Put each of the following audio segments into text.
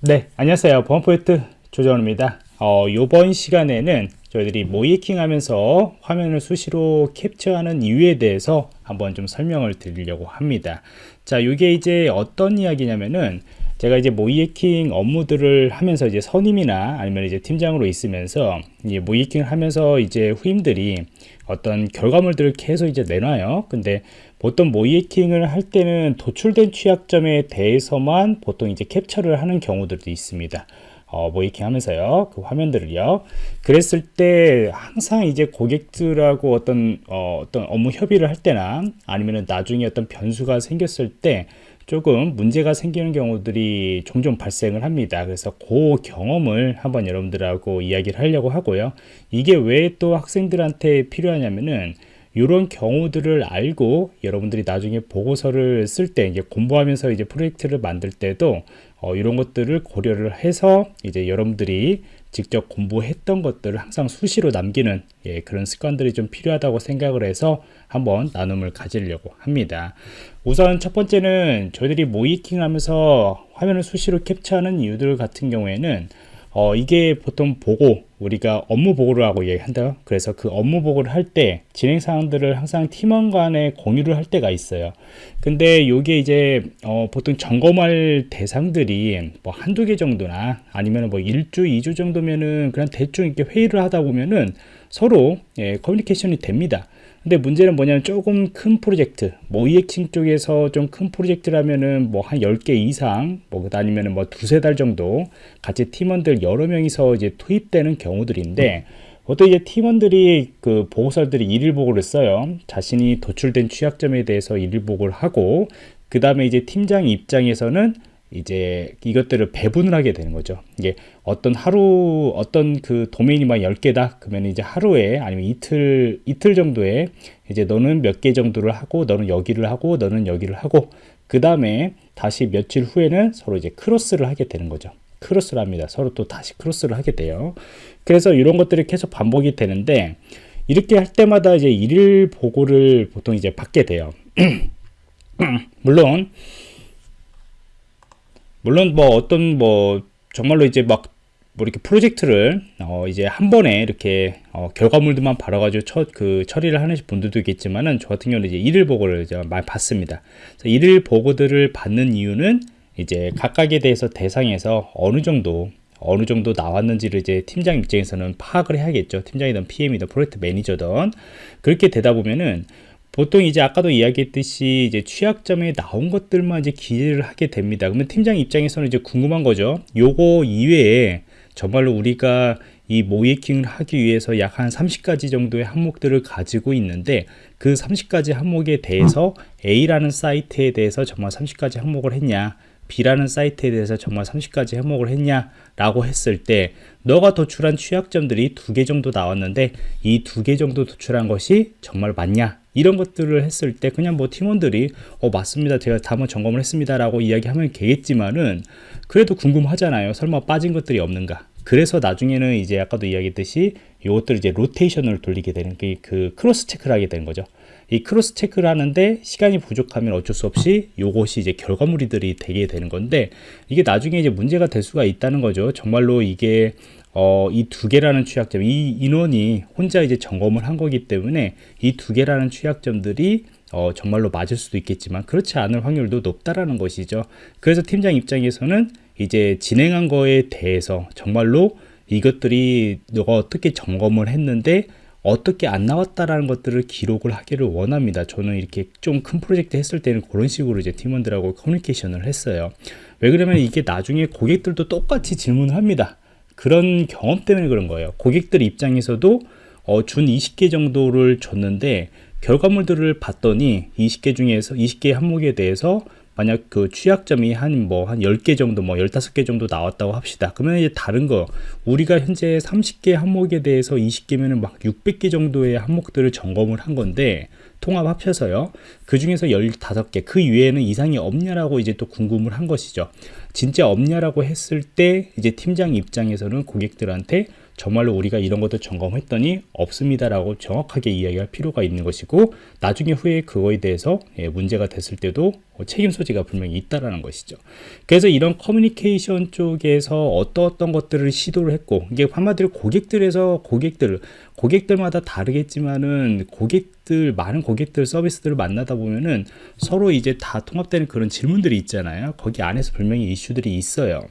네, 안녕하세요. 보안포인트 조정원입니다. 어, 이번 시간에는 저희들이 모이킹 하면서 화면을 수시로 캡처하는 이유에 대해서 한번 좀 설명을 드리려고 합니다. 자, 이게 이제 어떤 이야기냐면은 제가 이제 모이킹 업무들을 하면서 이제 선임이나 아니면 이제 팀장으로 있으면서 이제 모이킹을 하면서 이제 후임들이 어떤 결과물들을 계속 이제 내놔요. 근데 보통 모이킹을 할 때는 도출된 취약점에 대해서만 보통 이제 캡처를 하는 경우들도 있습니다. 어, 모이킹 하면서요. 그 화면들을요. 그랬을 때 항상 이제 고객들하고 어떤, 어, 어떤 업무 협의를 할 때나 아니면 나중에 어떤 변수가 생겼을 때 조금 문제가 생기는 경우들이 종종 발생을 합니다. 그래서 그 경험을 한번 여러분들하고 이야기를 하려고 하고요. 이게 왜 또 학생들한테 필요하냐면은 이런 경우들을 알고 여러분들이 나중에 보고서를 쓸 때 이제 공부하면서 이제 프로젝트를 만들 때도 어, 이런 것들을 고려를 해서 이제 여러분들이 직접 공부했던 것들을 항상 수시로 남기는 예, 그런 습관들이 좀 필요하다고 생각을 해서 한번 나눔을 가지려고 합니다. 우선 첫 번째는 저희들이 모이킹 하면서 화면을 수시로 캡처하는 이유들 같은 경우에는 어, 이게 보통 보고 우리가 업무 보고를 하고 얘기한다 그래서 그 업무 보고를 할 때 진행 사항들을 항상 팀원 간에 공유를 할 때가 있어요. 근데 요게 이제 어, 보통 점검할 대상들이 뭐 한두 개 정도나 아니면 뭐 1주 2주 정도면은 그냥 대충 이렇게 회의를 하다 보면은 서로 예, 커뮤니케이션이 됩니다 근데 문제는 뭐냐면 조금 큰 프로젝트 뭐 이엑칭 쪽에서 좀 큰 프로젝트라면은 뭐 한 10개 이상 뭐 아니면은 뭐 두세 달 정도 같이 팀원들 여러 명이서 이제 투입되는 경우들인데 보통 이제 팀원들이 그 보고서들이 일일 보고를 써요. 자신이 도출된 취약점에 대해서 일일 보고를 하고 그 다음에 이제 팀장 입장에서는 이제 이것들을 배분을 하게 되는 거죠. 이게 어떤 하루 어떤 그 도메인이 막 10개다. 그러면 이제 하루에 아니면 이틀 이틀 정도에 이제 너는 몇 개 정도를 하고 너는 여기를 하고 너는 여기를 하고 그다음에 다시 며칠 후에는 서로 이제 크로스를 하게 되는 거죠. 크로스를 합니다. 서로 또 다시 크로스를 하게 돼요. 그래서 이런 것들이 계속 반복이 되는데 이렇게 할 때마다 이제 일일 보고를 보통 이제 받게 돼요. 물론 물론 뭐 어떤 뭐 정말로 이제 막 뭐 이렇게 프로젝트를 어 이제 한 번에 이렇게 어 결과물들만 바라가지고 처그 처리를 하는 분들도 있겠지만은 저 같은 경우는 이제 일일 보고를 이제 많이 받습니다. 일일 보고들을 받는 이유는 이제 각각에 대해서 대상에서 어느 정도 어느 정도 나왔는지를 이제 팀장 입장에서는 파악을 해야겠죠. 팀장이든 PM이든 프로젝트 매니저든 그렇게 되다 보면은 보통 이제 아까도 이야기했듯이 이제 취약점에 나온 것들만 이제 기재를 하게 됩니다. 그러면 팀장 입장에서는 이제 궁금한 거죠. 요거 이외에 정말로 우리가 이 모이킹을 하기 위해서 약 한 30가지 정도의 항목들을 가지고 있는데 그 30가지 항목에 대해서 A라는 사이트에 대해서 정말 30가지 항목을 했냐 B라는 사이트에 대해서 정말 30가지 항목을 했냐 라고 했을 때 너가 도출한 취약점들이 두 개 정도 나왔는데 이 두 개 정도 도출한 것이 정말 맞냐 이런 것들을 했을 때 그냥 뭐 팀원들이 어 맞습니다. 제가 다 한번 점검을 했습니다. 라고 이야기하면 되겠지만은 그래도 궁금하잖아요. 설마 빠진 것들이 없는가. 그래서 나중에는 이제 아까도 이야기했듯이 이것들을 이제 로테이션을 돌리게 되는 그, 그 cross check를 하게 되는 거죠. 이 cross check를 하는데 시간이 부족하면 어쩔 수 없이 이것이 이제 결과물이들이 되게 되는 건데 이게 나중에 이제 문제가 될 수가 있다는 거죠. 정말로 이게 어, 이 두 개라는 취약점, 이 인원이 혼자 이제 점검을 한 거기 때문에 이 두 개라는 취약점들이 어, 정말로 맞을 수도 있겠지만 그렇지 않을 확률도 높다라는 것이죠. 그래서 팀장 입장에서는 이제 진행한 거에 대해서 정말로 이것들이 너가 어떻게 점검을 했는데 어떻게 안 나왔다라는 것들을 기록을 하기를 원합니다. 저는 이렇게 좀 큰 프로젝트 했을 때는 그런 식으로 이제 팀원들하고 커뮤니케이션을 했어요. 왜 그러면 이게 나중에 고객들도 똑같이 질문을 합니다. 그런 경험 때문에 그런 거예요. 고객들 입장에서도 어, 준 20개 정도를 줬는데 결과물들을 봤더니 20개 중에서 20개 항목에 대해서 만약 그 취약점이 한 뭐 한 10개 정도 뭐 15개 정도 나왔다고 합시다. 그러면 이제 다른 거 우리가 현재 30개 항목에 대해서 20개면은 막 600개 정도의 항목들을 점검을 한 건데 통합 합쳐서요. 그 중에서 15개 그 이외에는 이상이 없냐라고 이제 또 궁금을 한 것이죠. 진짜 없냐라고 했을 때 이제 팀장 입장에서는 고객들한테 정말로 우리가 이런 것도 점검했더니 없습니다라고 정확하게 이야기할 필요가 있는 것이고 나중에 후에 그거에 대해서 예, 문제가 됐을 때도 책임 소지가 분명히 있다라는 것이죠. 그래서 이런 커뮤니케이션 쪽에서 어떤 어떤 것들을 시도를 했고 이게 한마디로 고객들에서 고객들 고객들마다 다르겠지만은 고객들 많은 고객들 서비스들을 만나다 보면은 서로 이제 다 통합되는 그런 질문들이 있잖아요. 거기 안에서 분명히 이슈들이 있어요.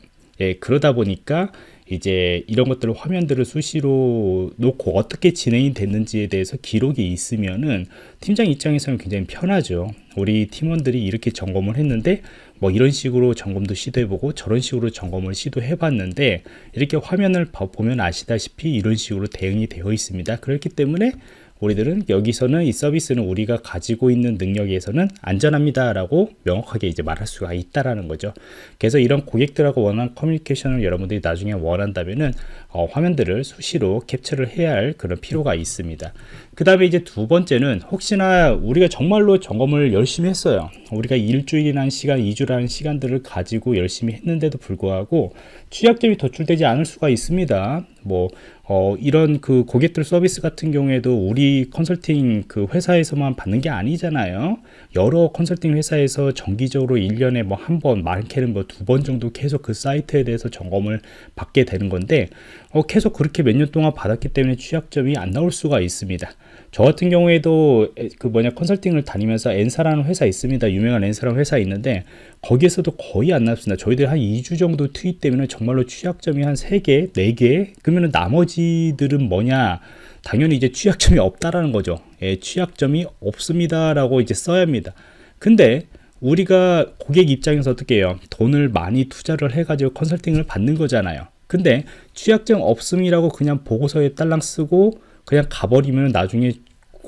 예, 그러다 보니까 이제 이런 것들을 화면들을 수시로 놓고 어떻게 진행이 됐는지에 대해서 기록이 있으면은 팀장 입장에서는 굉장히 편하죠. 우리 팀원들이 이렇게 점검을 했는데 뭐 이런 식으로 점검도 시도해보고 저런 식으로 점검을 시도해봤는데 이렇게 화면을 보면 아시다시피 이런 식으로 대응이 되어 있습니다. 그렇기 때문에 우리들은 여기서는 이 서비스는 우리가 가지고 있는 능력에서는 안전합니다 라고 명확하게 이제 말할 수가 있다라는 거죠. 그래서 이런 고객들하고 원하는 커뮤니케이션을 여러분들이 나중에 원한다면은 어, 화면들을 수시로 캡처를 해야 할 그런 필요가 있습니다. 그 다음에 이제 두 번째는 혹시나 우리가 정말로 점검을 열심히 했어요. 우리가 일주일이라는 시간, 이주라는 시간들을 가지고 열심히 했는데도 불구하고 취약점이 도출되지 않을 수가 있습니다. 뭐 어, 이런 그 고객들 서비스 같은 경우에도 우리 컨설팅 그 회사에서만 받는 게 아니잖아요. 여러 컨설팅 회사에서 정기적으로 1년에 뭐 한 번, 많게는 뭐 두 번 정도 계속 그 사이트에 대해서 점검을 받게 되는 건데, 어, 계속 그렇게 몇 년 동안 받았기 때문에 취약점이 안 나올 수가 있습니다. 저 같은 경우에도 그 뭐냐 컨설팅을 다니면서 엔사라는 회사 있습니다. 유명한 엔사라는 회사 있는데 거기에서도 거의 안 나왔습니다. 저희들 한 2주 정도 투입 되면 정말로 취약점이 한 3개, 4개 그러면 나머지들은 뭐냐 당연히 이제 취약점이 없다라는 거죠. 예, 취약점이 없습니다라고 이제 써야 합니다. 근데 우리가 고객 입장에서 어떻게 해요? 돈을 많이 투자를 해가지고 컨설팅을 받는 거잖아요. 근데 취약점 없음이라고 그냥 보고서에 딸랑 쓰고 그냥 가버리면 나중에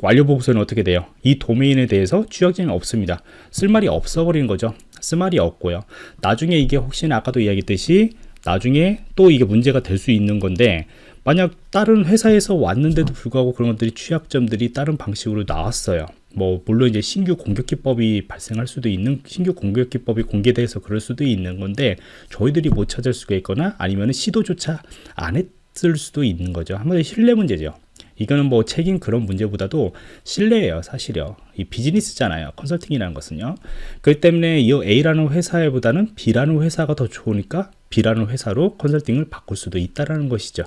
완료 보고서는 어떻게 돼요? 이 도메인에 대해서 취약점이 없습니다. 쓸 말이 없어버리는 거죠. 쓸 말이 없고요. 나중에 이게 혹시나 아까도 이야기했듯이 나중에 또 이게 문제가 될 수 있는 건데 만약 다른 회사에서 왔는데도 불구하고 그런 것들이 취약점들이 다른 방식으로 나왔어요. 뭐 물론 이제 신규 공격 기법이 발생할 수도 있는 신규 공격 기법이 공개돼서 그럴 수도 있는 건데 저희들이 못 찾을 수가 있거나 아니면 시도조차 안 했을 수도 있는 거죠. 한마디로 신뢰 문제죠. 이거는 뭐 책임 그런 문제보다도 신뢰예요 사실요. 이 비즈니스잖아요 컨설팅이라는 것은요. 그렇기 때문에 이 A라는 회사보다는 B라는 회사가 더 좋으니까 B라는 회사로 컨설팅을 바꿀 수도 있다라는 것이죠.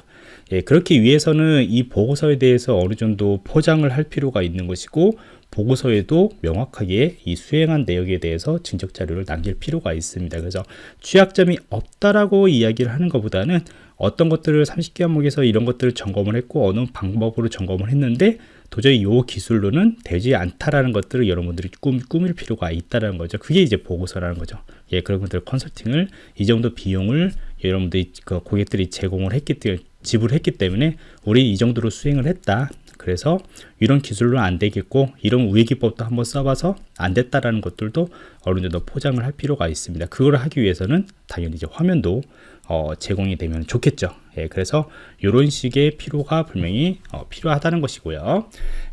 예, 그렇기 위해서는 이 보고서에 대해서 어느 정도 포장을 할 필요가 있는 것이고 보고서에도 명확하게 이 수행한 내역에 대해서 증적 자료를 남길 필요가 있습니다. 그래서 취약점이 없다라고 이야기를 하는 것보다는 어떤 것들을 30개 항목에서 이런 것들을 점검을 했고 어느 방법으로 점검을 했는데 도저히 이 기술로는 되지 않다라는 것들을 여러분들이 꿈, 꾸밀 필요가 있다는 거죠. 그게 이제 보고서라는 거죠. 예, 그런 것들 컨설팅을 이 정도 비용을 여러분들이 그 고객들이 제공을 했기 때문에 지불했기 때문에 우리 이 정도로 수행을 했다. 그래서 이런 기술로 안 되겠고 이런 우회 기법도 한번 써봐서 안 됐다라는 것들도 어느 정도 포장을 할 필요가 있습니다. 그걸 하기 위해서는 당연히 이제 화면도 어, 제공이 되면 좋겠죠. 예, 그래서 이런 식의 필요가 분명히 어, 필요하다는 것이고요.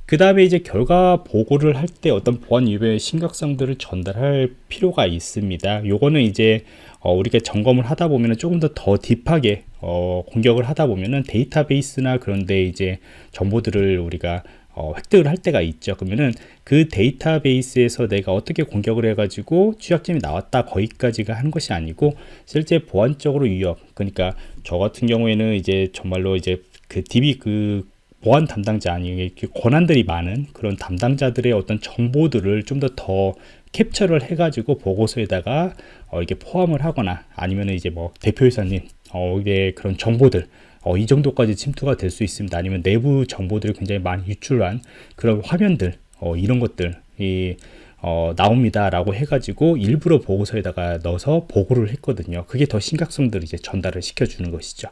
그 다음에 이제 결과 보고를 할 때 어떤 보안 위배의 심각성들을 전달할 필요가 있습니다. 요거는 이제 어, 우리가 점검을 하다 보면 조금 더 더 딥하게 어, 공격을 하다 보면은 데이터베이스나 그런데 이제 정보들을 우리가 어, 획득을 할 때가 있죠. 그러면은 그 데이터베이스에서 내가 어떻게 공격을 해 가지고 취약점이 나왔다 거기까지가 하는 것이 아니고 실제 보안적으로 위협. 그러니까 저 같은 경우에는 이제 정말로 이제 그 DB 그 보안 담당자 아니 권한들이 많은 그런 담당자들의 어떤 정보들을 좀 더더 캡처를 해가지고 보고서에다가 어, 이게 포함을 하거나 아니면 이제 뭐 대표이사님 어, 그런 정보들 어, 이 정도까지 침투가 될 수 있습니다. 아니면 내부 정보들이 굉장히 많이 유출한 그런 화면들 어, 이런 것들 이 어, 나옵니다 라고 해가지고 일부러 보고서에다가 넣어서 보고를 했거든요. 그게 더 심각성들을 이제 전달을 시켜주는 것이죠.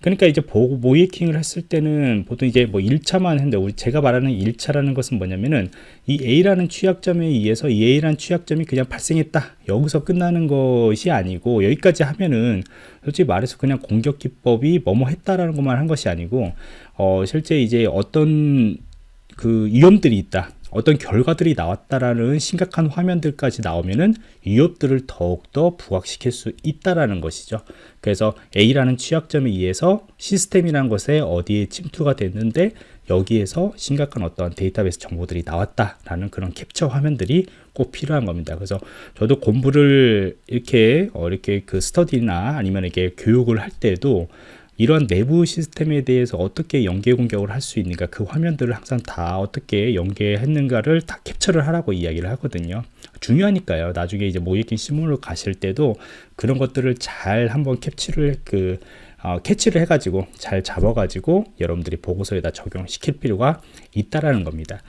그러니까 이제 보고 모이킹을 했을 때는 보통 이제 뭐 1차만 했는데 우리 제가 말하는 1차라는 것은 뭐냐면은 이 A라는 취약점에 의해서 이 A라는 취약점이 그냥 발생했다. 여기서 끝나는 것이 아니고 여기까지 하면은 솔직히 말해서 그냥 공격 기법이 뭐뭐 했다라는 것만 한 것이 아니고 어 실제 이제 어떤 그 위험들이 있다 어떤 결과들이 나왔다라는 심각한 화면들까지 나오면은 위협들을 더욱더 부각시킬 수 있다라는 것이죠. 그래서 A라는 취약점에 의해서 시스템이라는 것에 어디에 침투가 됐는데 여기에서 심각한 어떤 데이터베이스 정보들이 나왔다라는 그런 캡처 화면들이 꼭 필요한 겁니다. 그래서 저도 공부를 이렇게 어, 이렇게 그 스터디나 아니면 이렇게 교육을 할 때도 이런 내부 시스템에 대해서 어떻게 연계 공격을 할 수 있는가 그 화면들을 항상 다 어떻게 연계했는가를 다 캡처를 하라고 이야기를 하거든요 중요하니까요 나중에 이제 모이킹 시뮬을 가실 때도 그런 것들을 잘 한번 캡처를 그 어, 캐치를 해가지고 잘 잡아가지고 여러분들이 보고서에다 적용시킬 필요가 있다라는 겁니다.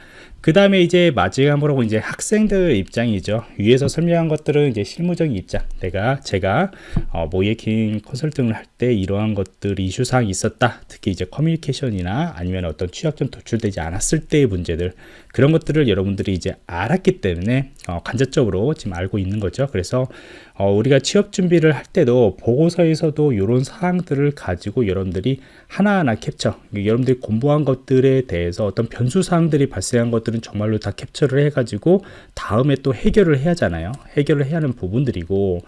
그 다음에 이제 마지막으로 이제 학생들 입장이죠. 위에서 설명한 것들은 이제 실무적인 입장. 내가 제가 어, 모예킹 컨설팅을 할 때 이러한 것들이 이슈 사항이 있었다. 특히 이제 커뮤니케이션이나 아니면 어떤 취약점 도출되지 않았을 때의 문제들 그런 것들을 여러분들이 이제 알았기 때문에 어, 간접적으로 지금 알고 있는 거죠. 그래서 어, 우리가 취업 준비를 할 때도 보고서에서도 이런 사항들을 가지고 여러분들이 하나하나 캡처 여러분들이 공부한 것들에 대해서 어떤 변수 사항들이 발생한 것들 은 정말로 다 캡처를 해가지고 다음에 또 해결을 해야 하잖아요. 해결을 해야 하는 부분들이고.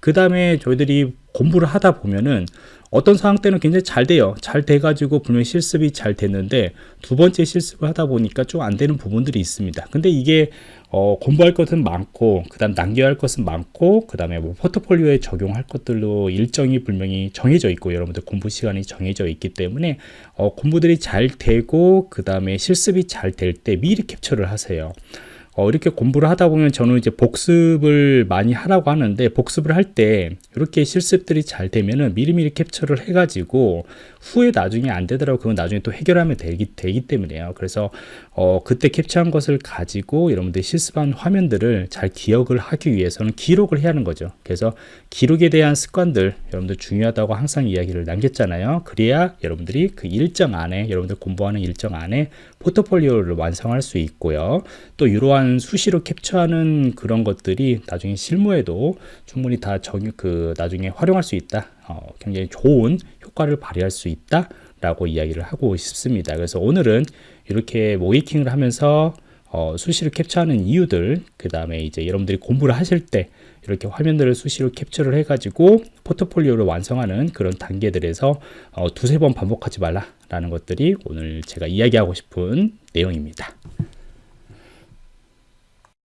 그 다음에 저희들이 공부를 하다 보면은 어떤 상황 때는 굉장히 잘 돼요. 잘 돼가지고 분명히 실습이 잘 됐는데 두 번째 실습을 하다 보니까 좀 안 되는 부분들이 있습니다. 근데 이게 어, 공부할 것은 많고 그 다음 남겨야 할 것은 많고 그 다음에 뭐 포트폴리오에 적용할 것들도 일정이 분명히 정해져 있고 여러분들 공부 시간이 정해져 있기 때문에 어, 공부들이 잘 되고 그 다음에 실습이 잘 될 때 미리 캡처를 하세요 어, 이렇게 공부를 하다 보면 저는 이제 복습을 많이 하라고 하는데 복습을 할 때 이렇게 실습들이 잘 되면은 미리미리 캡처를 해가지고 후에 나중에 안 되더라도 그건 나중에 또 해결하면 되기, 되기 때문에요. 그래서 어, 그때 캡처한 것을 가지고 여러분들이 실습한 화면들을 잘 기억을 하기 위해서는 기록을 해야 하는 거죠. 그래서 기록에 대한 습관들 여러분들 중요하다고 항상 이야기를 남겼잖아요. 그래야 여러분들이 그 일정 안에 여러분들 공부하는 일정 안에 포트폴리오를 완성할 수 있고요. 또 이러한 수시로 캡처하는 그런 것들이 나중에 실무에도 충분히 다 정, 그 나중에 활용할 수 있다. 어, 굉장히 좋은 효과를 발휘할 수 있다. 라고 이야기를 하고 싶습니다. 그래서 오늘은 이렇게 모이킹을 하면서 어, 수시로 캡처하는 이유들 그 다음에 이제 여러분들이 공부를 하실 때 이렇게 화면들을 수시로 캡처를 해가지고 포트폴리오를 완성하는 그런 단계들에서 어, 두세 번 반복하지 말라 라는 것들이 오늘 제가 이야기하고 싶은 내용입니다.